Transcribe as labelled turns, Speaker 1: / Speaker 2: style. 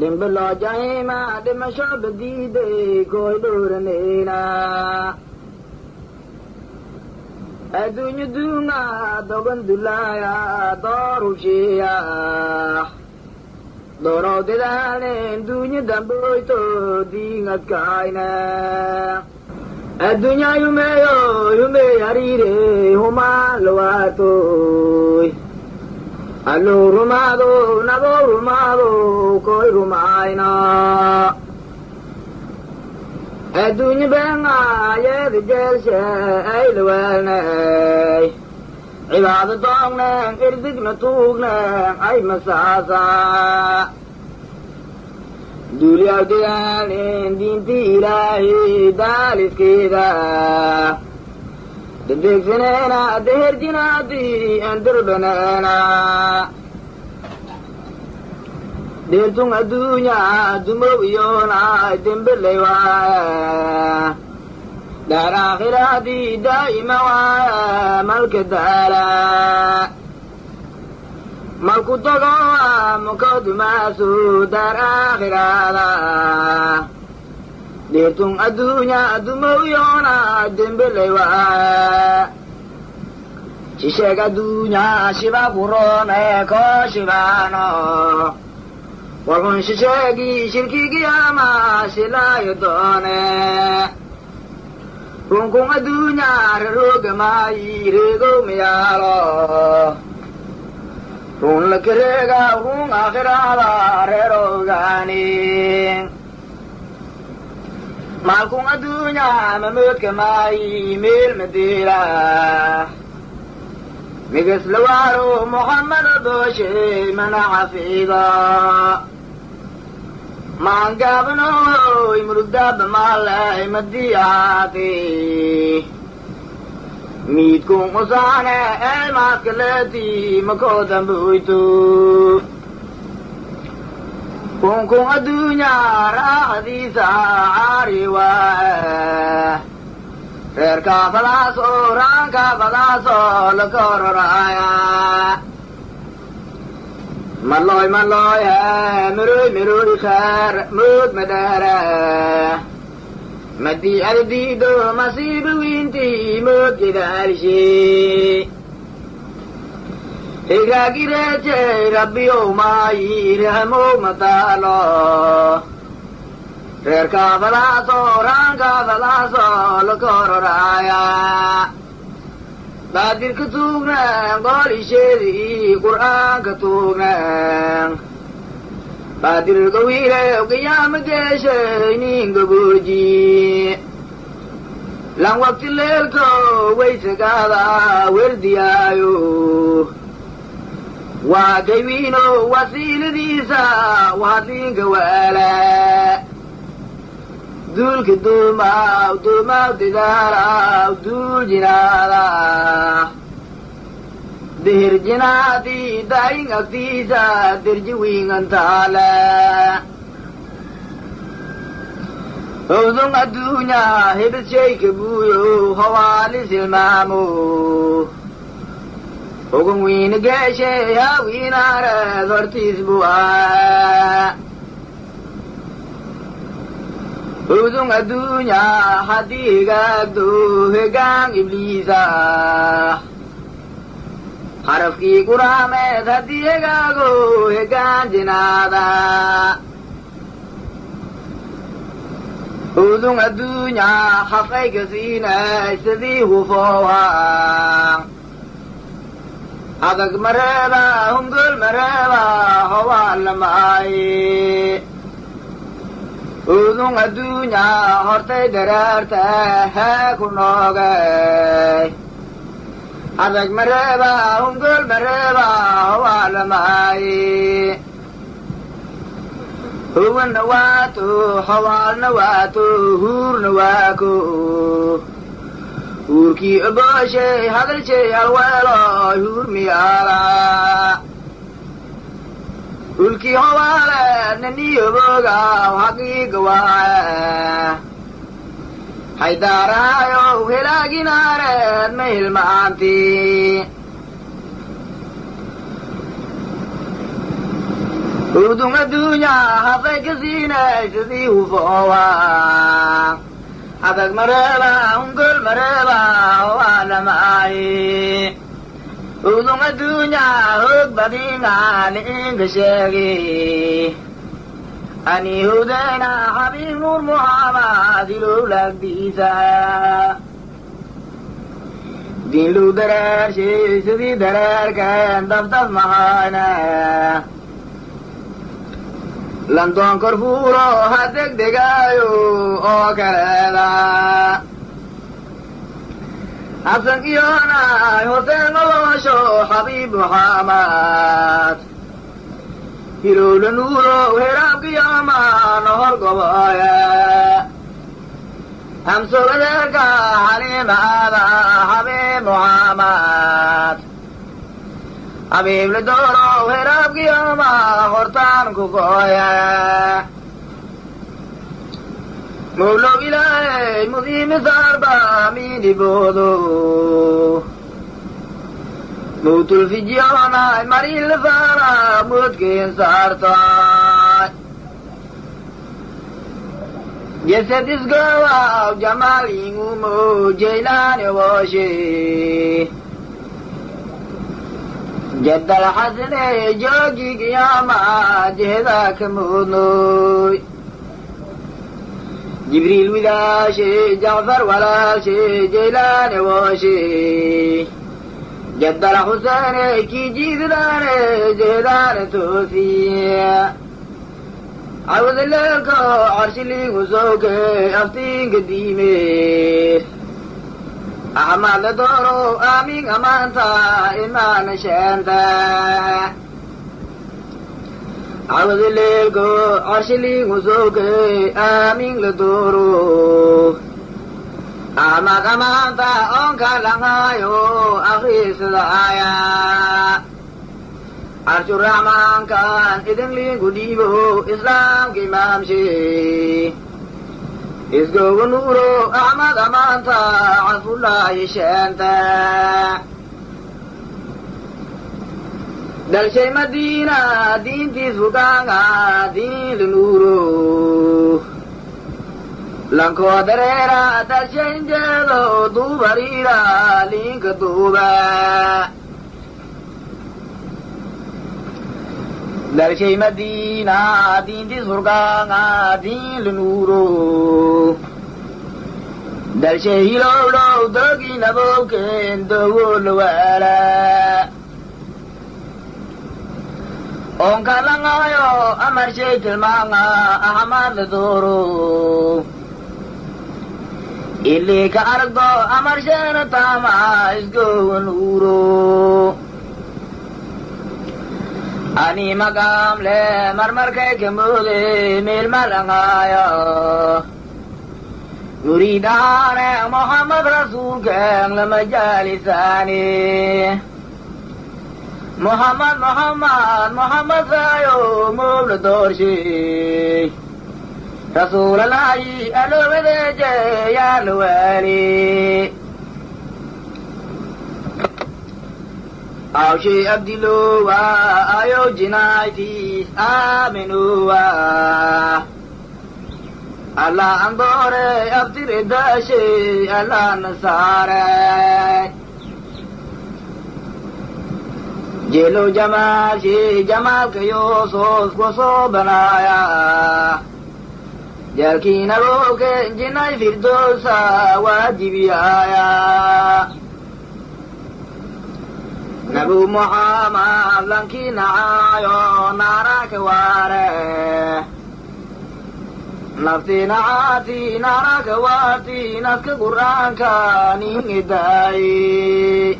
Speaker 1: dhimbiloo jahiima dhimasho badiiday kooy dhowranayna adduunyo duunga dogan dulaaya doorushiya doorow dadaalen duunyo damboyto diingadkaayna adduunya yumeeyo yumey hariire humaan lawaatoy alluu rumaado nabou rumaado koy rumaayna adduunyo beenga yeeda jeelshe ay lawaalnay cibaado doognen irdigna tuugnen ay masaasa duulyaw dadaalin diintii ilaahi daaliskeeda dedegsaneena deherjinaadii endirbaneena dheertung adduunya dumow iyoona dembeley waaya daar aakhiraadii daa'ima waaya malka daala malku tago mukodumaasu daar aakhiraada dheertung adduunya dumow iyoona dembeley waaya shisheeg adduunya shiba kuroone koo shibaano warkun shisheegii shirkigiyaama shilaayo doone runkun adduunya raroogamaayi reegow miyaalo run lakareega run aakhiraada reeroogaani maalkun adduunya mamoodka maayi meel madeela migas lawaaro muxammada dooshe mana xafiida maangaabanoy murugdaaba maalay madii ahaati miidkun usaane eelmaaskaleeti makoodamboyto kunkun adduunya raaxadiisa caari waa reerkaa fadaaso raankaa fadaaso lakororaya maloy maloy miroy miroy khaar mood madhaara madii adadiido masiiba mood gedaalshe higaagireejey rabbiyow maayi rahmow madaalo reerkaa fadaaso raankaa fadaaso lakororaya baadirka tuugnen gool isheedii qur'aanka tuugnen baadirga wiilew qiyaama geeshay gabooji lan waqti leelko waysagaada werdiyaayo waa gaywiino wasiiladiisa wahadliinka waala duulka duumaaw duumaaw didaalaw duul jinaada dihir jinaadii daayin agtiisa dirji wiingantaale howdun adduunya hibis shayka buuyo hawaalis ilmaamo ogun wiina geeshe hawiinaareed hortiis bu'aa howdun adduunya haddii higaagdo hegaan ibliisa harafkii quraameed haddii hegaago hegaan jinaada howdun adduunya hafayka siinay sidii hufoowa adag mareeba hungol mareeba howaalamaaye udun adduunya hortay daraarta hee ku noogay adag mareeba hungol mareeba howaalamaaye huwanna waato howaalna waato huurna waako huurkii obooshay hadalshay halweelo huur miyaala. Hulkii howaale naniyoboogaw haqiiga waaye haydaaraayow helaaginaareed ma hilma'aanti hudung adduunyaa hafay ka sidii hufoowa habag mareeba hungol mareeba waa dhamaaye hudung adduunyaa hoog badingaan inka sheegi ani hudayna xabiib nuur muhammad ilow laagdiisa diinlu dareershay sidii dareerkeen dabdab mahayna landoon kor fuulo ha degdegaayo oo kaleeda xasan iyoonay hoseen nolosho xabiib muxammad hilowla nuurow heraabkiyomaan hor goboye hamsogadeerka xaliimaada xabiib muxammad xabiibla doorow heraabkiyoma hortaan ku gooye mawlow ilaahay mudiimisaarba miiniboodo mawtulfijiyoonay marilasaara moodkeen saartay jesed isgoowaw jamaalingumo jeylaani wooshe jaddal xasne joogi qiyaama jehda ka moodnoy jibriil widaashe jacfar walaashe jeylaane wooshe jaddal xuseene kii jiididaane jehdaane toosiya cawdaleelko carshiliigu sooke aftiinka diime axmaadla dooro aamin amaanta imaana sheenta cawdaleelko carshiliigu sooke aamin la dooro axmaad amaanta oonka langaayo akriisada aya carshuraxmaankan idinliinku dhiibo islaamka imaamshe isgooga nuuro axmad amaanta cafullaahi sheenta dalshay madiina diintiis fugaanga diin la nuuro lankoo dareera dalshaynjeedo duubariira liinka duuba dalshay madiina diintiis furgaanga diin la nuuro dalshay hilowdhow doginabowken dogo lawaala onka langaayo amarshay tilmaanga ahamaad la dooro ilii ka aragdo amarsheena taama isgowa nuuro ani maqaamle marmarkay ka moode meel malangaayo muriid ahaane moxamed rasuulkeen lama jaalisaani moxamed moxamed moxamed saayo moobla doorshe rasuulalaayi aloobadeeje yaa la waali awshe abdilowa ayo jinaytis aminowa allah andoore abtiredashe allah nasaare jelo jamaalshe jamaalka yoosos banaaya jalkiinaboke jinay firdoosa waajibiyaaya nabu muxammad lankii nacaayo naaraka waare nafti nacaati naaraka waati naska qur'aanka nin idaaye